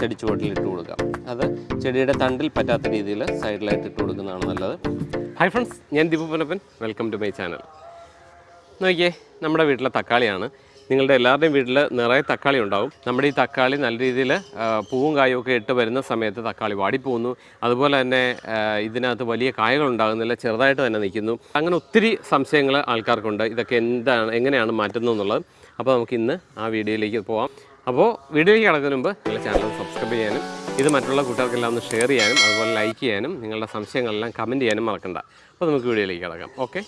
ചെടി ചുവട്ടിൽ ഇട്ട് കൊടുക്കാം അത് ചെടിയുടെ തണ്ടിൽ പറ്റാത്ത രീതിയിൽ സൈഡിലായിട്ട് ഇട്ട് കൊടുക്കുന്നതാണ് നല്ലത്. ഹായ് ഫ്രണ്ട്സ് ഞാൻ Deepu Punappan welcome to my channel. നോക്കിയേ നമ്മുടെ വീട്ടിലെ തക്കാളിയാണ്. നിങ്ങളുടെ എല്ലാവരുടെയും വീട്ടിൽ നിറയെ തക്കാളി ഉണ്ടാവും. നമ്മുടെ ഈ തക്കാളി നല്ല രീതിയിൽ പൂവും കായും ഒക്കെ ഇട്ട് വരുന്ന സമയത്ത് തക്കാളി വാടിപ്പോകുന്നു. അതുപോലെ തന്നെ ഇതിനകത്ത് വലിയ കായകൾ ഉണ്ടാകുന്നില്ല ചെറുതായിട്ട് തന്നെ നിൽക്കുന്നു. അങ്ങനെ ഒത്തിരി സംശയങ്ങൾ ആൾക്കാർക്കുണ്ട്. ഇതൊക്കെ എന്താണ് എങ്ങനെയാണ് മാറ്റുന്നത് എന്നുള്ളത് അപ്പോൾ നമുക്ക് ഇന്ന് ആ വീഡിയോയിലേക്ക് പോവാം. അപ്പോൾ വീഡിയോയിലേക്ക് കടക്കുന്ന മുമ്പ് നിങ്ങളുടെ ചാനൽ സബ്സ്ക്രൈബ് ചെയ്യാനും ഇത് മറ്റുള്ള കൂട്ടുകാർക്കെല്ലാം ഒന്ന് ഷെയർ ചെയ്യാനും അതുപോലെ ലൈക്ക് ചെയ്യാനും നിങ്ങളുടെ സംശയങ്ങളെല്ലാം കമന്റ് ചെയ്യാനും മറക്കണ്ട. അപ്പോൾ നമുക്ക് വീഡിയോയിലേക്ക് കിടക്കാം. ഓക്കെ?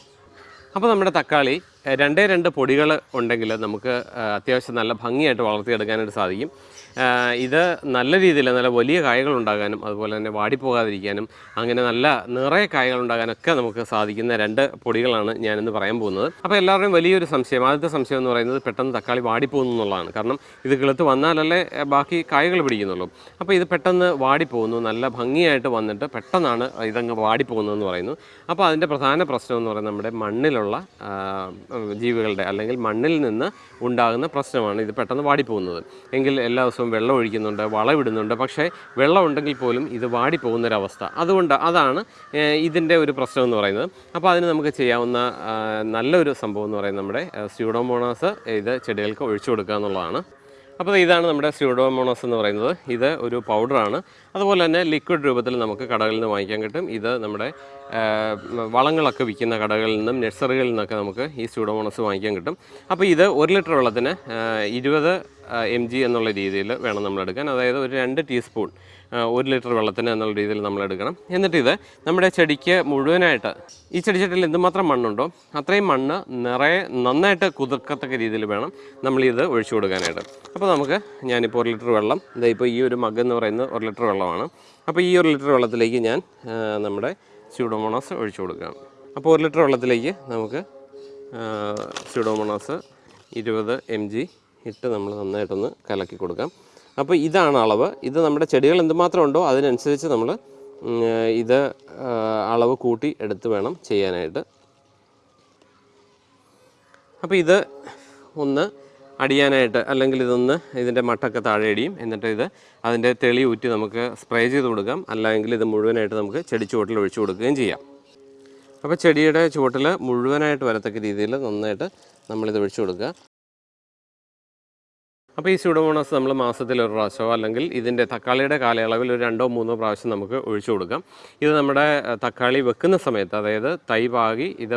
അപ്പോൾ നമ്മുടെ തക്കാളി രണ്ടേ രണ്ട് പൊടികൾ ഉണ്ടെങ്കിൽ നമുക്ക് അത്യാവശ്യം നല്ല ഭംഗിയായിട്ട് വളർത്തിയെടുക്കാനായിട്ട് സാധിക്കും. ഇത് നല്ല രീതിയിൽ നല്ല വലിയ കായകൾ ഉണ്ടാകാനും അതുപോലെ തന്നെ വാടിപ്പോകാതിരിക്കാനും അങ്ങനെ നല്ല നിറയെ കായകൾ ഉണ്ടാകാനൊക്കെ നമുക്ക് സാധിക്കുന്ന രണ്ട് പൊടികളാണ് ഞാനിന്ന് പറയാൻ പോകുന്നത്. അപ്പോൾ എല്ലാവരുടെയും വലിയൊരു സംശയം ആദ്യത്തെ സംശയം എന്ന് പറയുന്നത് പെട്ടെന്ന് തക്കാളി വാടിപ്പോകുന്നു എന്നുള്ളതാണ്. കാരണം ഇത് കിളുത്ത് വന്നാലല്ലേ ബാക്കി കായകൾ പിടിക്കുന്നുള്ളൂ. അപ്പോൾ ഇത് പെട്ടെന്ന് വാടിപ്പോകുന്നു നല്ല ഭംഗിയായിട്ട് വന്നിട്ട് പെട്ടെന്നാണ് ഇതങ്ങ് വാടിപ്പോകുന്നതെന്ന് പറയുന്നു. അപ്പോൾ അതിന്റെ പ്രധാന പ്രശ്നം എന്ന് പറയുന്നത് നമ്മുടെ മണ്ണിലുള്ള ജീവികളുടെ അല്ലെങ്കിൽ മണ്ണിൽ നിന്ന് ഉണ്ടാകുന്ന പ്രശ്നമാണ്. ഇത് പെട്ടെന്ന് വാടിപ്പോകുന്നത്. എങ്കിൽ എല്ലാ ദിവസവും വെള്ളം ഒഴിക്കുന്നുണ്ട് വളമിടുന്നുണ്ട് പക്ഷേ വെള്ളം ഉണ്ടെങ്കിൽ പോലും ഇത് വാടിപ്പോകുന്നൊരവസ്ഥ. അതുകൊണ്ട് അതാണ് ഇതിന്റെ ഒരു പ്രശ്നം എന്ന് പറയുന്നത്. അപ്പോൾ അതിന് നമുക്ക് ചെയ്യാവുന്ന നല്ലൊരു സംഭവം എന്ന് പറയുന്നത് നമ്മുടെ സ്യൂഡോമോണാസ് ഇത് ചെടികൾക്ക് ഒഴിച്ചു കൊടുക്കുക എന്നുള്ളതാണ്. അപ്പോൾ ഇതാണ് നമ്മുടെ സ്യൂഡോമോണോസ് എന്ന് പറയുന്നത്. ഇത് ഒരു പൗഡറാണ് അതുപോലെ തന്നെ ലിക്വിഡ് രൂപത്തിൽ നമുക്ക് കടകളിൽ നിന്ന് വാങ്ങിക്കാൻ കിട്ടും. ഇത് നമ്മുടെ വളങ്ങളൊക്കെ വിൽക്കുന്ന കടകളിൽ നിന്നും നഴ്സറികളിൽ നിന്നൊക്കെ നമുക്ക് ഈ സ്യൂഡോമോണോസ് വാങ്ങിക്കാൻ കിട്ടും. അപ്പോൾ ഇത് ഒരു ലിറ്റർ വെള്ളത്തിന് ഇരുപത് എം ജി എന്നുള്ള രീതിയിൽ വേണം നമ്മൾ എടുക്കാൻ അതായത് ഒരു രണ്ട് ടീസ്പൂൺ ഒരു ലിറ്റർ വെള്ളത്തിന് എന്നുള്ള രീതിയിൽ നമ്മൾ എടുക്കണം എന്നിട്ട് ഇത് നമ്മുടെ ചെടിക്ക് മുഴുവനായിട്ട് ഈ ചെടിച്ചട്ടിൽ എന്തുമാത്രം മണ്ണുണ്ടോ അത്രയും മണ്ണ് നിറയെ നന്നായിട്ട് കുതിർക്കത്തക്ക രീതിയിൽ വേണം നമ്മൾ ഇത് ഒഴിച്ചു കൊടുക്കാനായിട്ട്. അപ്പോൾ നമുക്ക് ഞാനിപ്പോൾ ഒരു ലിറ്റർ വെള്ളം ഇതാ ഇപ്പോൾ ഈ ഒരു മഗ് എന്ന് പറയുന്നത് ഒരു ലിറ്റർ വെള്ളമാണ്. അപ്പോൾ ഈ ഒരു ലിറ്റർ വെള്ളത്തിലേക്ക് ഞാൻ നമ്മുടെ സ്യൂഡോമോണോസ് ഒഴിച്ചു കൊടുക്കുകയാണ് അപ്പോൾ ഒരു ലിറ്റർ വെള്ളത്തിലേക്ക് നമുക്ക് സ്യൂഡോമോണോസ് ഇരുപത് എം ജി ഇട്ട് നമ്മൾ നന്നായിട്ടൊന്ന് കലക്കി കൊടുക്കാം. അപ്പോൾ ഇതാണ് അളവ്. ഇത് നമ്മുടെ ചെടികൾ എന്തുമാത്രം ഉണ്ടോ അതിനനുസരിച്ച് നമ്മൾ ഇത് അളവ് കൂട്ടി എടുത്ത് വേണം ചെയ്യാനായിട്ട്. അപ്പോൾ ഇത് ഒന്ന് അടിയാനായിട്ട് അല്ലെങ്കിൽ ഇതൊന്ന് ഇതിന്റെ മട്ടൊക്കെ താഴെ അടിയും എന്നിട്ട് ഇത് അതിന്റെ തെളി ഊറ്റി നമുക്ക് സ്പ്രേ ചെയ്ത് കൊടുക്കാം. അല്ലെങ്കിൽ ഇത് മുഴുവനായിട്ട് നമുക്ക് ചെടി ചുവട്ടിൽ ഒഴിച്ചു കൊടുക്കുകയും ചെയ്യാം. അപ്പോൾ ചെടിയുടെ ചുവട്ടിൽ മുഴുവനായിട്ട് വരത്തക്ക രീതിയിൽ നന്നായിട്ട് നമ്മളിത് ഒഴിച്ചു കൊടുക്കുക. അപ്പോൾ ഈ സ്യൂഡോമോണസ് നമ്മൾ മാസത്തിൽ ഒരു പ്രാവശ്യമോ അല്ലെങ്കിൽ ഇതിന്റെ തക്കാളിയുടെ കാലയളവിൽ ഒരു രണ്ടോ മൂന്നോ പ്രാവശ്യം നമുക്ക് ഒഴിച്ചു കൊടുക്കാം. ഇത് നമ്മുടെ തക്കാളി വെക്കുന്ന സമയത്ത് അതായത് തൈ പാകി ഇത്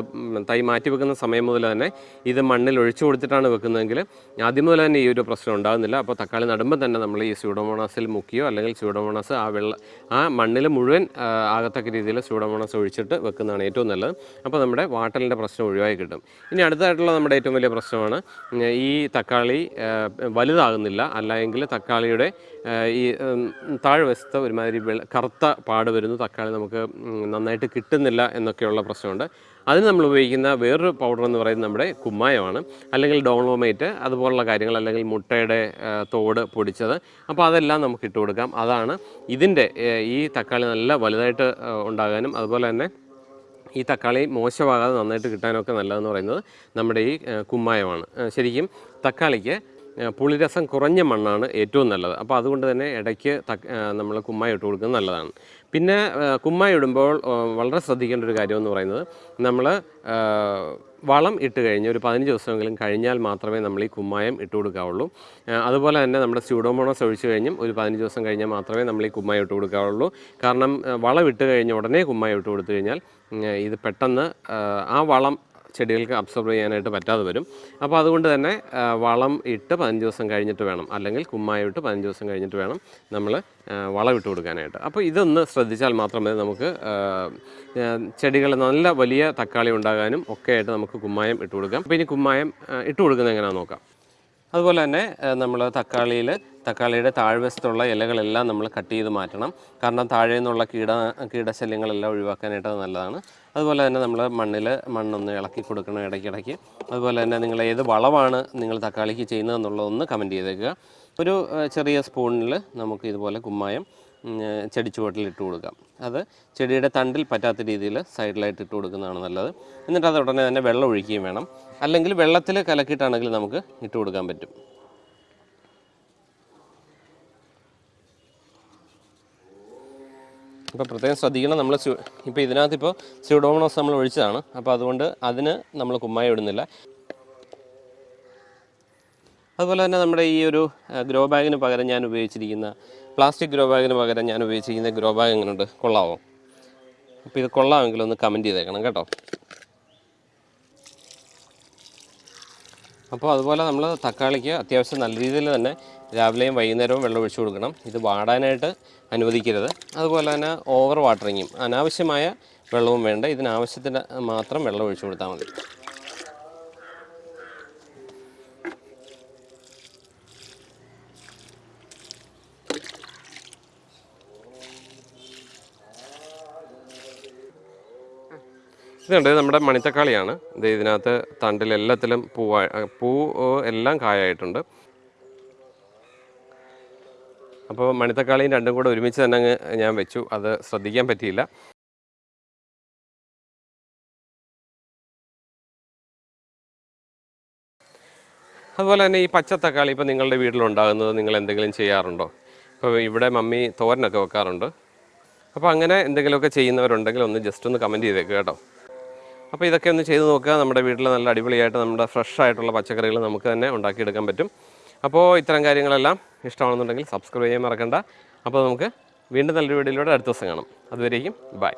തൈ മാറ്റി വെക്കുന്ന സമയം മുതൽ തന്നെ ഇത് മണ്ണിൽ ഒഴിച്ചു കൊടുത്തിട്ടാണ് വെക്കുന്നതെങ്കിൽ ആദ്യം മുതൽ തന്നെ ഈ ഒരു പ്രശ്നം ഉണ്ടാകുന്നില്ല. അപ്പോൾ തക്കാളി നടുമ്പോൾ തന്നെ നമ്മൾ ഈ സ്യൂഡോമോണസിൽ മുക്കിയോ അല്ലെങ്കിൽ സ്യൂഡോമോണസ് ആ വെള്ള ആ മണ്ണിൽ മുഴുവൻ ആകത്തക്ക രീതിയിൽ സ്യൂഡോമോണസ് ഒഴിച്ചിട്ട് വെക്കുന്നതാണ് ഏറ്റവും നല്ലത്. അപ്പോൾ നമ്മുടെ വാട്ടലിന്റെ പ്രശ്നം ഒഴിവായി കിട്ടും. ഇനി അടുത്തായിട്ടുള്ള നമ്മുടെ ഏറ്റവും വലിയ പ്രശ്നമാണ് ഈ തക്കാളി ആ, വലുതാകുന്നില്ല. അല്ലെങ്കിൽ തക്കാളിയുടെ ഈ താഴ്വശത്ത് ഒരുമാതിരി കറുത്ത പാട് വരുന്നു. തക്കാളി നമുക്ക് നന്നായിട്ട് കിട്ടുന്നില്ല എന്നൊക്കെയുള്ള പ്രശ്നമുണ്ട്. അതിന് നമ്മൾ ഉപയോഗിക്കുന്ന വേറൊരു പൗഡർ എന്ന് പറയുന്നത് നമ്മുടെ കുമ്മായമാണ്. അല്ലെങ്കിൽ ഡോളോമേറ്റ് അതുപോലുള്ള കാര്യങ്ങൾ അല്ലെങ്കിൽ മുട്ടയുടെ തോട് പൊടിച്ചത്. അപ്പോൾ അതെല്ലാം നമുക്ക് ഇട്ട് കൊടുക്കാം. അതാണ് ഇതിന്റെ ഈ തക്കാളി നല്ല വലുതായിട്ട് ഉണ്ടാകാനും അതുപോലെ തന്നെ ഈ തക്കാളി മോശമാകാതെ നന്നായിട്ട് കിട്ടാനൊക്കെ നല്ലതെന്ന് പറയുന്നത് നമ്മുടെ ഈ കുമ്മായമാണ്. ശരിക്കും തക്കാളിക്ക് പുളിരസം കുറഞ്ഞ മണ്ണാണ് ഏറ്റവും നല്ലത്. അപ്പോൾ അതുകൊണ്ട് തന്നെ ഇടയ്ക്ക് നമ്മൾ കുമ്മായി ഇട്ട് കൊടുക്കുന്നത് നല്ലതാണ്. പിന്നെ കുമ്മായി ഇടുമ്പോൾ വളരെ ശ്രദ്ധിക്കേണ്ട ഒരു കാര്യം എന്ന് പറയുന്നത് നമ്മൾ വളം ഇട്ട് കഴിഞ്ഞ് ഒരു പതിനഞ്ച് ദിവസമെങ്കിലും കഴിഞ്ഞാൽ മാത്രമേ നമ്മൾ ഈ കുമ്മായം ഇട്ട് കൊടുക്കാവുള്ളൂ. അതുപോലെ തന്നെ നമ്മുടെ സ്യൂഡോമോണോസ് ഒഴിച്ചു കഴിഞ്ഞും ഒരു പതിനഞ്ച് ദിവസം കഴിഞ്ഞാൽ മാത്രമേ നമ്മൾ ഈ കുമ്മായം ഇട്ട് കൊടുക്കാവുള്ളൂ. കാരണം വളം ഇട്ട് കഴിഞ്ഞ് ഉടനെ കുമ്മായം ഇട്ട് കൊടുത്തു കഴിഞ്ഞാൽ ഇത് പെട്ടെന്ന് ആ വളം ചെടികൾക്ക് അബ്സോർബ് ചെയ്യാനായിട്ട് പറ്റാതെ വരും. അപ്പോൾ അതുകൊണ്ട് തന്നെ വളം ഇട്ട് പതിനഞ്ച് ദിവസം കഴിഞ്ഞിട്ട് വേണം. അല്ലെങ്കിൽ കുമ്മായി ഇട്ട് പതിനഞ്ച് ദിവസം കഴിഞ്ഞിട്ട് വേണം നമ്മൾ വളം ഇട്ട് കൊടുക്കാനായിട്ട്. അപ്പോൾ ഇതൊന്ന് ശ്രദ്ധിച്ചാൽ മാത്രമേ നമുക്ക് ചെടികൾ നല്ല വലിയ തക്കാളി ഉണ്ടാകാനും ഒക്കെ ആയിട്ട് നമുക്ക് കുമ്മായം ഇട്ട് കൊടുക്കാം. അപ്പോൾ ഇനി കുമ്മായം ഇട്ട് കൊടുക്കുന്നത് എങ്ങനെയാണെന്ന് നോക്കാം. അതുപോലെ തന്നെ നമ്മൾ തക്കാളിയിൽ തക്കാളിയുടെ താഴ്വശത്തുള്ള ഇലകളെല്ലാം നമ്മൾ കട്ട് ചെയ്ത് മാറ്റണം. കാരണം താഴെ നിന്നുള്ള കീട കീടശല്യങ്ങളെല്ലാം ഒഴിവാക്കാനായിട്ട് നല്ലതാണ്. അതുപോലെ തന്നെ നമ്മൾ മണ്ണിൽ മണ്ണൊന്ന് ഇളക്കി കൊടുക്കണം ഇടയ്ക്കിടയ്ക്ക്. അതുപോലെ തന്നെ നിങ്ങൾ ഏത് വളമാണ് നിങ്ങൾ തക്കാളിക്ക് ചെയ്യുന്നതെന്നുള്ളതൊന്ന് കമന്റ് ചെയ്തേക്കുക. ഒരു ചെറിയ സ്പൂണിൽ നമുക്ക് ഇതുപോലെ കുമ്മായം ചെടിച്ചുവട്ടിൽ ഇട്ട് കൊടുക്കാം. അത് ചെടിയുടെ തണ്ടിൽ പറ്റാത്ത രീതിയിൽ സൈഡിലായിട്ട് ഇട്ട് കൊടുക്കുന്നതാണ് നല്ലത്. എന്നിട്ട് അത് ഉടനെ തന്നെ വെള്ളം ഒഴിക്കുകയും വേണം. അല്ലെങ്കിൽ വെള്ളത്തിൽ കലക്കിയിട്ടാണെങ്കിൽ നമുക്ക് ഇട്ട് കൊടുക്കാൻ പറ്റും. ഇപ്പോൾ പ്രത്യേകം ശ്രദ്ധിക്കണം നമ്മൾ ഇപ്പോൾ ഇതിനകത്ത് ഇപ്പോൾ സ്യൂഡോമണോസ് നമ്മൾ ഒഴിച്ചതാണ്. അപ്പോൾ അതുകൊണ്ട് അതിന് നമ്മൾ കുമ്മായി ഇടുന്നില്ല. അതുപോലെ തന്നെ നമ്മുടെ ഈ ഒരു ഗ്രോ ബാഗിന് പകരം ഞാൻ ഉപയോഗിച്ചിരിക്കുന്ന പ്ലാസ്റ്റിക് ഗ്രോ ബാഗിന് പകരം ഞാൻ ഉപയോഗിച്ചിരിക്കുന്ന ഗ്രോ ബാഗ് എങ്ങനെയുണ്ട്? കൊള്ളാവോ? അപ്പോൾ ഇത് കൊള്ളാമെങ്കിൽ ഒന്ന് കമന്റ് ചെയ്തേക്കണം കേട്ടോ. അപ്പോൾ അതുപോലെ നമ്മൾ തക്കാളിക്ക് അത്യാവശ്യം നല്ല രീതിയിൽ തന്നെ രാവിലെയും വൈകുന്നേരവും വെള്ളം ഒഴിച്ചു കൊടുക്കണം. ഇത് വാടാനായിട്ട് അനുവദിക്കരുത്. അതുപോലെ തന്നെ ഓവർ വാട്ടറിങ്ങും അനാവശ്യമായ വെള്ളവും വേണ്ട. ഇതിനാവശ്യത്തിന് മാത്രം വെള്ളം ഒഴിച്ചു കൊടുത്താൽ മതി. ഇതുണ്ട് ഇത് നമ്മുടെ മണിത്തക്കാളിയാണ്. ഇത് ഇതിനകത്ത് തണ്ടിൽ എല്ലാത്തിലും പൂവാ പൂ എല്ലാം കായായിട്ടുണ്ട്. അപ്പോൾ മണിത്തക്കാളിയും രണ്ടും കൂടെ ഒരുമിച്ച് തന്നെ അങ്ങ് ഞാൻ വെച്ചു. അത് ശ്രദ്ധിക്കാൻ പറ്റിയില്ല. അതുപോലെ തന്നെ ഈ പച്ച തക്കാളി ഇപ്പോൾ നിങ്ങളുടെ വീട്ടിലുണ്ടാകുന്നത് നിങ്ങൾ എന്തെങ്കിലും ചെയ്യാറുണ്ടോ? ഇപ്പോൾ ഇവിടെ മമ്മി തോരനൊക്കെ വെക്കാറുണ്ട്. അപ്പോൾ അങ്ങനെ എന്തെങ്കിലുമൊക്കെ ചെയ്യുന്നവരുണ്ടെങ്കിൽ ഒന്ന് ജസ്റ്റ് ഒന്ന് കമന്റ് ചെയ്തേക്ക് കേട്ടോ. അപ്പോൾ ഇതൊക്കെ ഒന്ന് ചെയ്ത് നോക്കുക. നമ്മുടെ വീട്ടിൽ നല്ല അടിപൊളിയായിട്ട് നമ്മുടെ ഫ്രഷ് ആയിട്ടുള്ള പച്ചക്കറികൾ നമുക്ക് തന്നെ ഉണ്ടാക്കിയെടുക്കാൻ പറ്റും. അപ്പോൾ ഇത്തരം കാര്യങ്ങളെല്ലാം ഇഷ്ടമാണെന്നുണ്ടെങ്കിൽ സബ്സ്ക്രൈബ് ചെയ്യാൻ മറക്കണ്ട. അപ്പോൾ നമുക്ക് വീണ്ടും നല്ലൊരു വീഡിയോയിലൂടെ അടുത്ത ദിവസം കാണാം. അതുവരേക്കും ബൈ